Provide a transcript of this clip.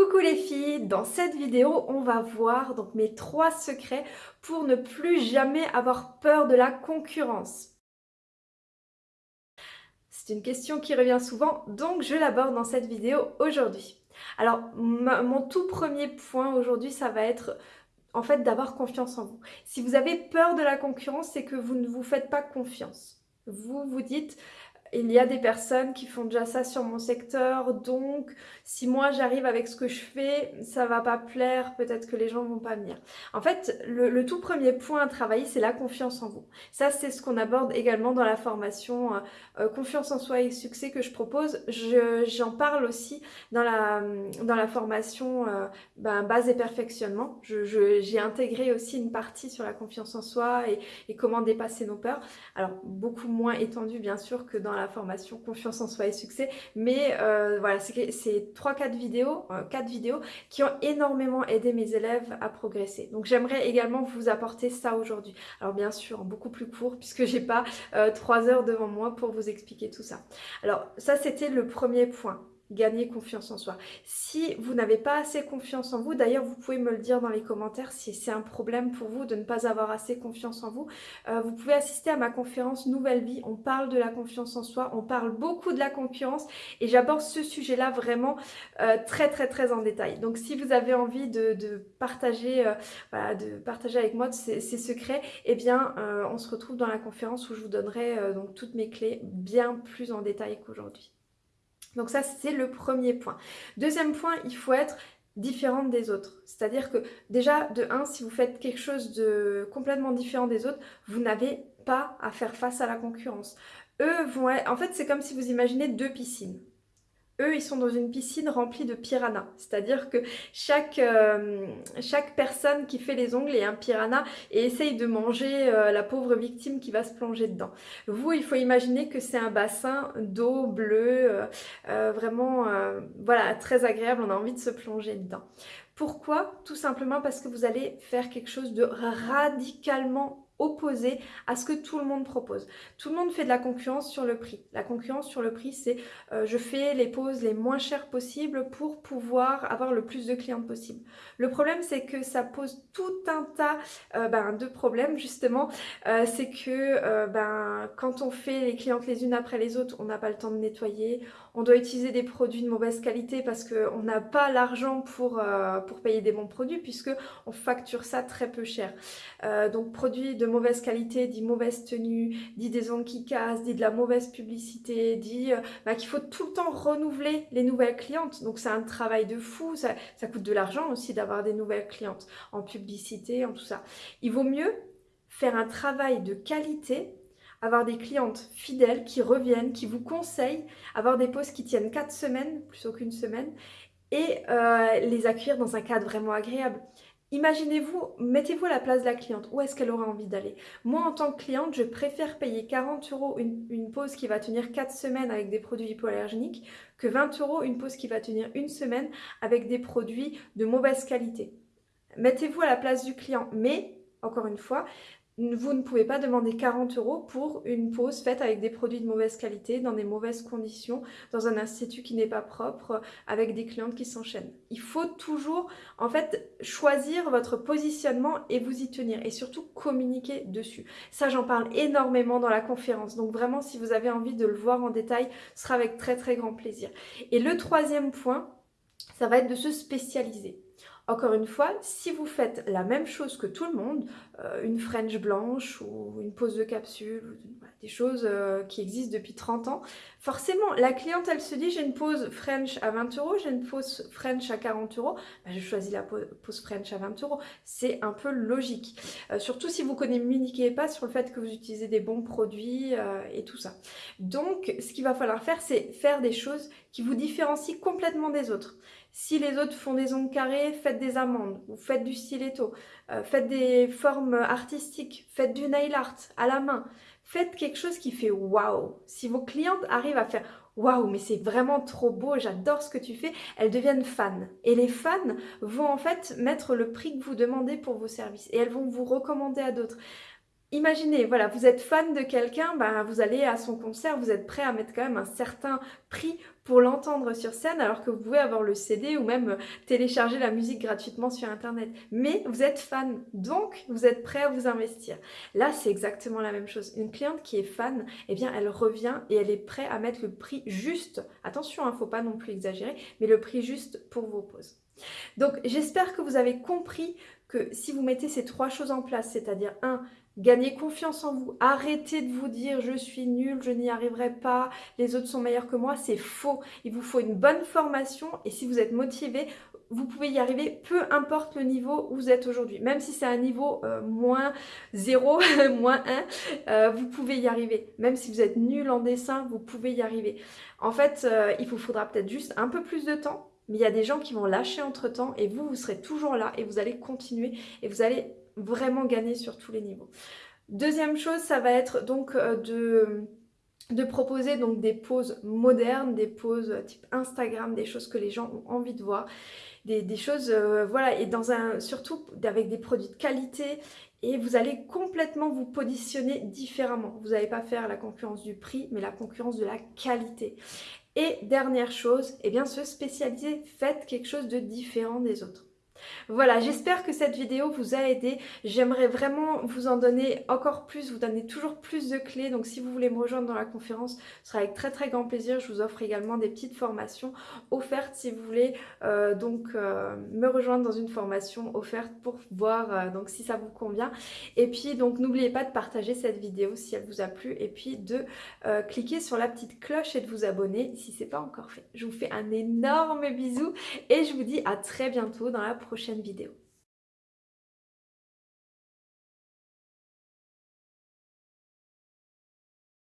Coucou les filles, dans cette vidéo on va voir donc mes trois secrets pour ne plus jamais avoir peur de la concurrence. C'est une question qui revient souvent donc je l'aborde dans cette vidéo aujourd'hui. Alors mon tout premier point aujourd'hui ça va être en fait d'avoir confiance en vous. Si vous avez peur de la concurrence c'est que vous ne vous faites pas confiance. Vous vous dites il y a des personnes qui font déjà ça sur mon secteur, donc si moi j'arrive avec ce que je fais, ça va pas plaire, peut-être que les gens vont pas venir. En fait, le, tout premier point à travailler, c'est la confiance en vous. Ça, c'est ce qu'on aborde également dans la formation euh, euh, Confiance en soi et succès que je propose. J'en parle aussi dans la, formation euh, ben, base et perfectionnement. J'ai intégré aussi une partie sur la confiance en soi et, comment dépasser nos peurs. Alors, beaucoup moins étendu bien sûr que dans la formation Confiance en soi et succès. Mais euh, voilà, c'est 3-4 vidéos, euh, quatre vidéos qui ont énormément aidé mes élèves à progresser. Donc j'aimerais également vous apporter ça aujourd'hui. Alors bien sûr, beaucoup plus court puisque j'ai pas 3 euh, heures devant moi pour vous expliquer tout ça. Alors ça c'était le premier point gagner confiance en soi. Si vous n'avez pas assez confiance en vous, d'ailleurs vous pouvez me le dire dans les commentaires si c'est un problème pour vous de ne pas avoir assez confiance en vous, euh, vous pouvez assister à ma conférence Nouvelle Vie, on parle de la confiance en soi, on parle beaucoup de la concurrence et j'aborde ce sujet-là vraiment euh, très très très en détail. Donc si vous avez envie de, partager, euh, de partager avec moi ces, secrets, eh bien on se retrouve dans la conférence où je vous donnerai donc toutes mes clés bien plus en détail qu'aujourd'hui. Donc ça, c'est le premier point. Deuxième point, il faut être différente des autres. C'est-à-dire que déjà, de un, si vous faites quelque chose de complètement différent des autres, vous n'avez pas à faire face à la concurrence. Eux vont être... En fait, c'est comme si vous imaginez deux piscines eux, ils sont dans une piscine remplie de piranhas. C'est-à-dire que chaque, euh, chaque personne qui fait les ongles est un piranha et essaye de manger euh, la pauvre victime qui va se plonger dedans. Vous, il faut imaginer que c'est un bassin d'eau bleue, euh, vraiment voilà, très agréable, on a envie de se plonger dedans. Pourquoi? Tout simplement parce que vous allez faire quelque chose de radicalement opposé à ce que tout le monde propose. Tout le monde fait de la concurrence sur le prix. La concurrence sur le prix, c'est euh, je fais les poses les moins chères possibles pour pouvoir avoir le plus de clientes possible. Le problème, c'est que ça pose tout un tas euh, ben, de problèmes, justement. Euh, c'est que ben, quand on fait les clientes les unes après les autres, on n'a pas le temps de nettoyer, on doit utiliser des produits de mauvaise qualité parce qu'on n'a pas l'argent pour, pour payer des bons produits puisque on facture ça très peu cher. donc produits de mauvaise qualité, dit mauvaise tenue, dit des ongles qui cassent, dit de la mauvaise publicité, dit euh, bah, qu'il faut tout le temps renouveler les nouvelles clientes. Donc c'est un travail de fou, ça coûte de l'argent aussi d'avoir des nouvelles clientes en publicité, en tout ça. Il vaut mieux faire un travail de qualité avoir des clientes fidèles qui reviennent, qui vous conseillent, avoir des pauses qui tiennent 4 semaines plutôt qu'une semaine et euh, les accueillir dans un cadre vraiment agréable. Imaginez-vous, mettez-vous à la place de la cliente, où est-ce qu'elle aura envie d'aller? Moi, en tant que cliente, je préfère payer 40 euros une, pause qui va tenir 4 semaines avec des produits hypoallergéniques que 20 euros une pause qui va tenir une semaine avec des produits de mauvaise qualité. Mettez-vous à la place du client, mais, encore une fois, vous ne pouvez pas demander 40 euros pour une pause faite avec des produits de mauvaise qualité, dans des mauvaises conditions, dans un institut qui n'est pas propre, avec des clientes qui s'enchaînent. Il faut toujours, en fait, choisir votre positionnement et vous y tenir. Et surtout, communiquer dessus. Ça, j'en parle énormément dans la conférence. Donc vraiment, si vous avez envie de le voir en détail, ce sera avec très très grand plaisir. Et le troisième point, ça va être de se spécialiser. Encore une fois, si vous faites la même chose que tout le monde, euh, une French blanche ou une pose de capsule, des choses euh, qui existent depuis 30 ans, forcément, la cliente, elle se dit, j'ai une pose French à 20 euros, j'ai une pose French à 40 euros, bah, je choisis la pose French à 20 euros. C'est un peu logique. Euh, surtout si vous communiquez pas sur le fait que vous utilisez des bons produits et tout ça. Donc, ce qu'il va falloir faire, c'est faire des choses qui vous différencient complètement des autres. Si les autres font des ongles carrés, faites des amandes, ou faites du stiletto, euh, faites des formes artistiques, faites du nail art à la main. Faites quelque chose qui fait waouh. Si vos clientes arrivent à faire waouh, mais c'est vraiment trop beau, j'adore ce que tu fais, elles deviennent fans. Et les fans vont en fait mettre le prix que vous demandez pour vos services et elles vont vous recommander à d'autres. Imaginez, voilà, vous êtes fan de quelqu'un, bah, vous allez à son concert, vous êtes prêt à mettre quand même un certain prix pour l'entendre sur scène, alors que vous pouvez avoir le CD ou même télécharger la musique gratuitement sur Internet. Mais vous êtes fan, donc vous êtes prêt à vous investir. Là, c'est exactement la même chose. Une cliente qui est fan, eh bien, elle revient et elle est prête à mettre le prix juste. Attention, il hein, ne faut pas non plus exagérer, mais le prix juste pour vos pauses. Donc, j'espère que vous avez compris que si vous mettez ces trois choses en place, c'est-à-dire un, Gagnez confiance en vous. Arrêtez de vous dire je suis nul, je n'y arriverai pas, les autres sont meilleurs que moi. C'est faux. Il vous faut une bonne formation et si vous êtes motivé, vous pouvez y arriver peu importe le niveau où vous êtes aujourd'hui. Même si c'est un niveau euh, moins 0, moins 1, euh, vous pouvez y arriver. Même si vous êtes nul en dessin, vous pouvez y arriver. En fait, euh, il vous faudra peut-être juste un peu plus de temps, mais il y a des gens qui vont lâcher entre temps et vous, vous serez toujours là et vous allez continuer et vous allez vraiment gagner sur tous les niveaux. Deuxième chose, ça va être donc euh, de, proposer donc des poses modernes, des poses type Instagram, des choses que les gens ont envie de voir, des, choses, euh, voilà, et dans un, surtout avec des produits de qualité et vous allez complètement vous positionner différemment. Vous n'allez pas faire la concurrence du prix, mais la concurrence de la qualité. Et dernière chose, eh bien se spécialiser, faites quelque chose de différent des autres. Voilà, j'espère que cette vidéo vous a aidé. J'aimerais vraiment vous en donner encore plus, vous donner toujours plus de clés. Donc si vous voulez me rejoindre dans la conférence, ce sera avec très très grand plaisir. Je vous offre également des petites formations offertes si vous voulez euh, donc euh, me rejoindre dans une formation offerte pour voir euh, donc si ça vous convient. Et puis donc n'oubliez pas de partager cette vidéo si elle vous a plu et puis de cliquer sur la petite cloche et de vous abonner si ce n'est pas encore fait. Je vous fais un énorme bisou et je vous dis à très bientôt dans la prochaine prochaine vidéo.